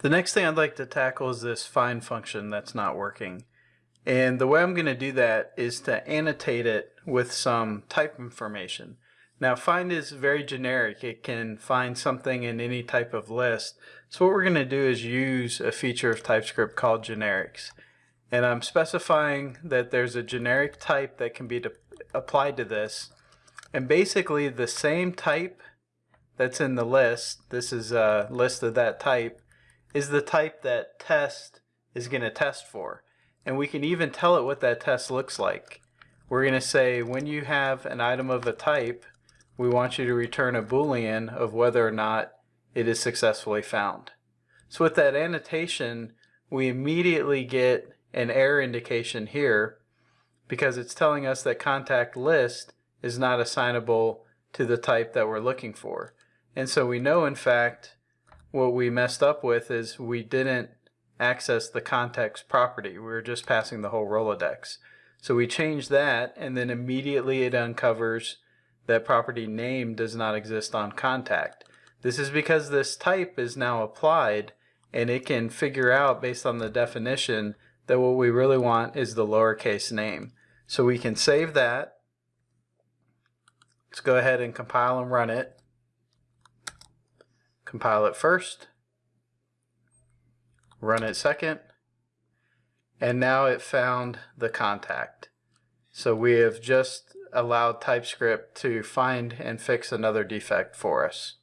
The next thing I'd like to tackle is this find function that's not working. And the way I'm going to do that is to annotate it with some type information. Now find is very generic. It can find something in any type of list. So what we're going to do is use a feature of TypeScript called generics. And I'm specifying that there's a generic type that can be applied to this. And basically the same type that's in the list, this is a list of that type, is the type that test is going to test for. And we can even tell it what that test looks like. We're going to say when you have an item of a type, we want you to return a boolean of whether or not it is successfully found. So with that annotation, we immediately get an error indication here because it's telling us that contact list is not assignable to the type that we're looking for. And so we know in fact what we messed up with is we didn't access the context property. We were just passing the whole Rolodex. So we change that and then immediately it uncovers that property name does not exist on contact. This is because this type is now applied and it can figure out based on the definition that what we really want is the lowercase name. So we can save that. Let's go ahead and compile and run it. Compile it first. Run it second. And now it found the contact. So we have just allowed TypeScript to find and fix another defect for us.